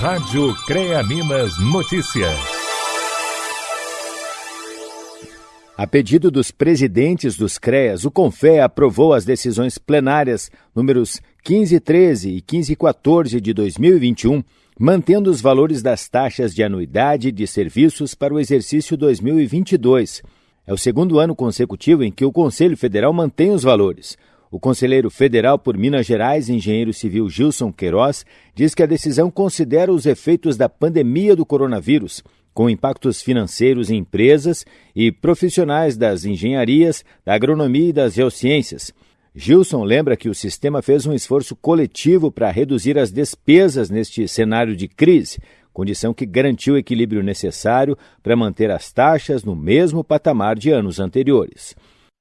Rádio CREA Minas Notícias. A pedido dos presidentes dos CREAS, o CONFEA aprovou as decisões plenárias números 1513 e 1514 de 2021, mantendo os valores das taxas de anuidade de serviços para o exercício 2022. É o segundo ano consecutivo em que o Conselho Federal mantém os valores. O conselheiro federal por Minas Gerais, engenheiro civil Gilson Queiroz, diz que a decisão considera os efeitos da pandemia do coronavírus, com impactos financeiros em empresas e profissionais das engenharias, da agronomia e das geociências. Gilson lembra que o sistema fez um esforço coletivo para reduzir as despesas neste cenário de crise, condição que garantiu o equilíbrio necessário para manter as taxas no mesmo patamar de anos anteriores.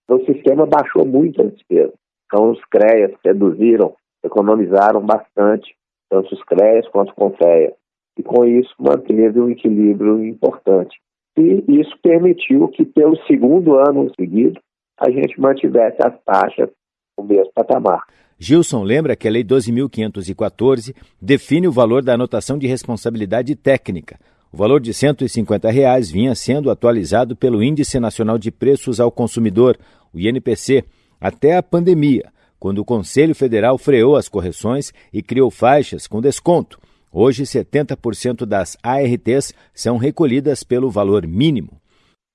O sistema baixou muito as despesas. Então, os CREAs reduziram, economizaram bastante, tanto os CREAs quanto o CONFEA. E, com isso, manteve um equilíbrio importante. E isso permitiu que, pelo segundo ano seguido, a gente mantivesse as taxas no mesmo patamar. Gilson lembra que a Lei 12.514 define o valor da anotação de responsabilidade técnica. O valor de 150 reais vinha sendo atualizado pelo Índice Nacional de Preços ao Consumidor, o INPC, até a pandemia, quando o Conselho Federal freou as correções e criou faixas com desconto. Hoje, 70% das ARTs são recolhidas pelo valor mínimo.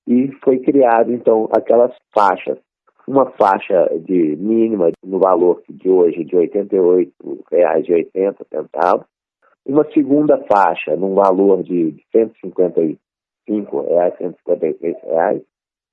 E foi criado, então, aquelas faixas. Uma faixa de mínima no valor de hoje de R$ 88,80, uma segunda faixa num valor de 155 reais, 156 reais,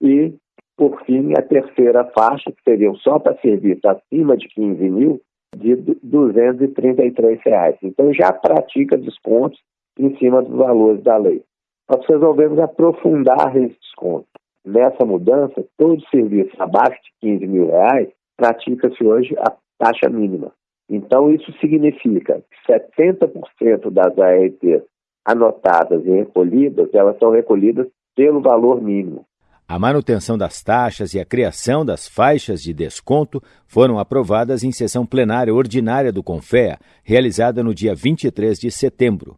e por fim, a terceira faixa, que seriam só para serviços acima de 15 mil, de 233 reais. Então, já pratica descontos em cima dos valores da lei. Nós resolvemos aprofundar esse desconto. Nessa mudança, todo serviço abaixo de 15 mil reais pratica-se hoje a taxa mínima. Então, isso significa que 70% das ARTs anotadas e recolhidas, elas são recolhidas pelo valor mínimo. A manutenção das taxas e a criação das faixas de desconto foram aprovadas em sessão plenária ordinária do CONFEA, realizada no dia 23 de setembro.